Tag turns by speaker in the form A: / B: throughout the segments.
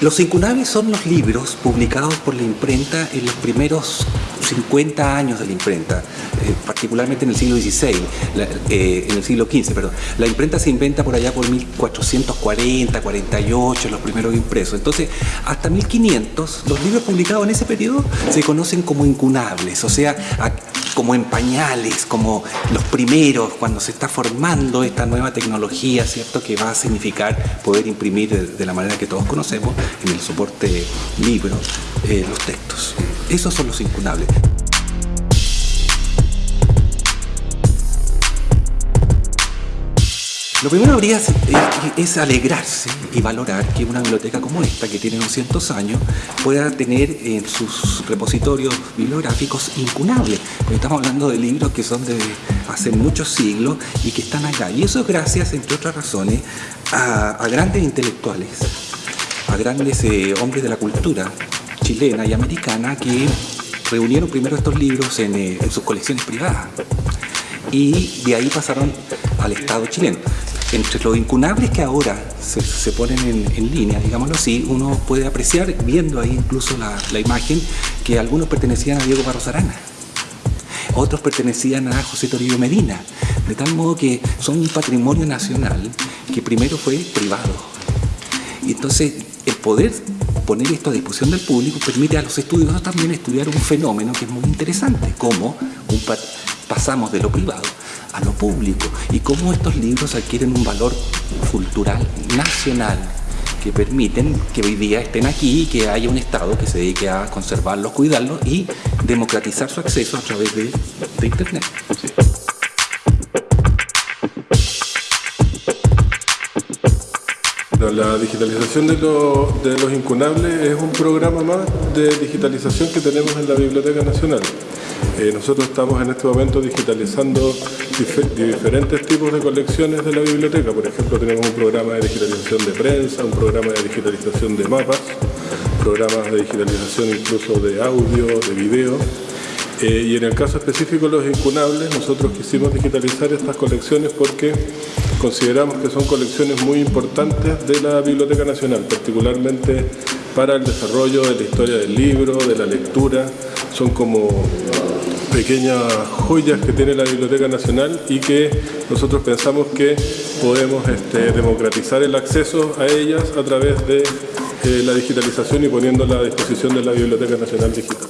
A: los incunables son los libros publicados por la imprenta en los primeros 50 años de la imprenta, eh, particularmente en el siglo XVI, eh, en el siglo XV, perdón. La imprenta se inventa por allá por 1440, 48, los primeros impresos. Entonces, hasta 1500, los libros publicados en ese periodo se conocen como incunables, o sea, como en pañales, como los primeros, cuando se está formando esta nueva tecnología, ¿cierto? Que va a significar poder imprimir de, la manera que todos conocemos, en el soporte libro, eh, los textos. Esos son los incunables. Lo primero habría es, alegrarse y valorar que una biblioteca como esta, que tiene 200 años, pueda tener en sus repositorios bibliográficos incunables. Estamos hablando de libros que son de hace muchos siglos y que están acá. Y eso es gracias, entre otras razones, a, grandes intelectuales, a grandes eh, hombres de la cultura chilena y americana que reunieron primero estos libros en, eh, en sus colecciones privadas y de ahí pasaron al Estado chileno entre los incunables que ahora se, ponen en, línea, digámoslo así, uno puede apreciar, viendo ahí incluso la, imagen, que algunos pertenecían a Diego Barros Arana, otros pertenecían a José Toribio Medina, de tal modo que son un patrimonio nacional que primero fue privado. Y entonces el poder poner esto a disposición del público permite a los estudiosos también estudiar un fenómeno que es muy interesante, como pasamos de lo privado a lo público y cómo estos libros adquieren un valor cultural nacional que permiten que hoy día estén aquí y que haya un Estado que se dedique a conservarlos, cuidarlos y democratizar su acceso a través de, Internet.
B: La digitalización de, de los incunables es un programa más de digitalización que tenemos en la Biblioteca Nacional. Eh, nosotros estamos en este momento digitalizando diferentes tipos de colecciones de la biblioteca. Por ejemplo, tenemos un programa de digitalización de prensa, un programa de digitalización de mapas, programas de digitalización incluso de audio, de video. Eh, y en el caso específico de los incunables, nosotros quisimos digitalizar estas colecciones porque consideramos que son colecciones muy importantes de la Biblioteca Nacional, particularmente para el desarrollo de la historia del libro, de la lectura. Son como pequeñas joyas que tiene la Biblioteca Nacional y que nosotros pensamos que podemos este, democratizar el acceso a ellas a través de eh, la digitalización y poniéndola a disposición de la Biblioteca Nacional Digital.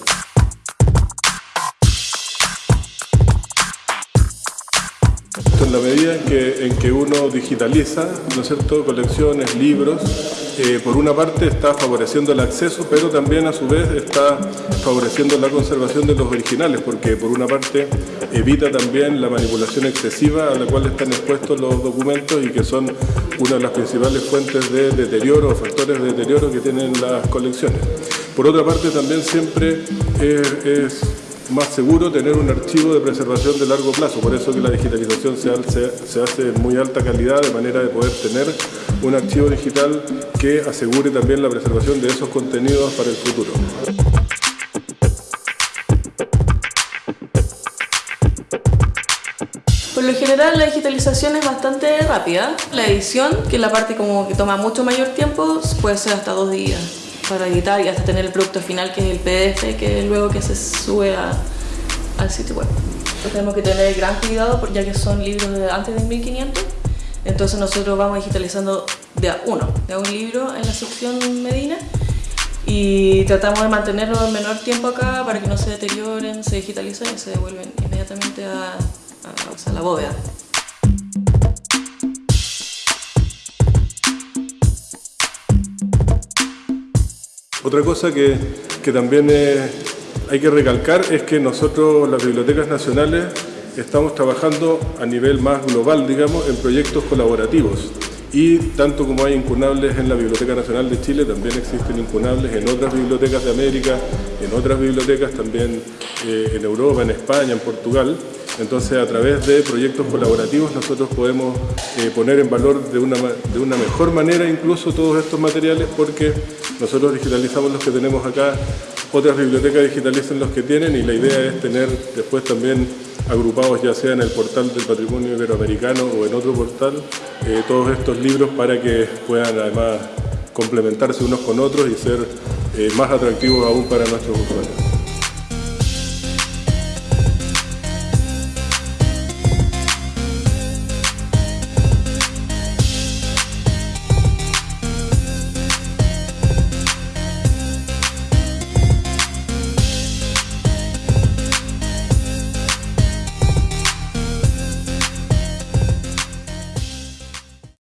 B: en la medida en que, en que uno digitaliza, ¿no es cierto?, colecciones, libros, eh, por una parte está favoreciendo el acceso, pero también a su vez está favoreciendo la conservación de los originales, porque por una parte evita también la manipulación excesiva a la cual están expuestos los documentos y que son una de las principales fuentes de deterioro o factores de deterioro que tienen las colecciones. Por otra parte también siempre es más seguro tener un archivo de preservación de largo plazo, por eso que la digitalización se hace, en muy alta calidad de manera de poder tener un archivo digital que asegure también la preservación de esos contenidos para el futuro.
C: General la digitalización es bastante rápida. La edición, que es la parte como que toma mucho mayor tiempo, puede ser hasta dos días para editar y hasta tener el producto final que es el PDF que es luego que se sube al sitio web. tenemos que tener gran cuidado porque ya que son libros de antes de 1500 entonces nosotros vamos digitalizando de a uno, de a un libro en la sección Medina y tratamos de mantenerlo el menor tiempo acá para que no se deterioren, se digitalicen y se devuelven inmediatamente a, a la bóveda.
B: Otra cosa que, también hay que recalcar es que nosotros, las bibliotecas nacionales, estamos trabajando a nivel más global, digamos, en proyectos colaborativos. Y tanto como hay incunables en la Biblioteca Nacional de Chile, también existen incunables en otras bibliotecas de América, en otras bibliotecas también eh, en Europa, en España, en Portugal. Entonces, a través de proyectos colaborativos nosotros podemos eh, poner en valor de una, de una mejor manera incluso todos estos materiales porque nosotros digitalizamos los que tenemos acá, otras bibliotecas digitalizan los que tienen y la idea es tener después también agrupados ya sea en el portal del patrimonio iberoamericano o en otro portal, eh, todos estos libros para que puedan además complementarse unos con otros y ser eh, más atractivos aún para nuestros usuarios.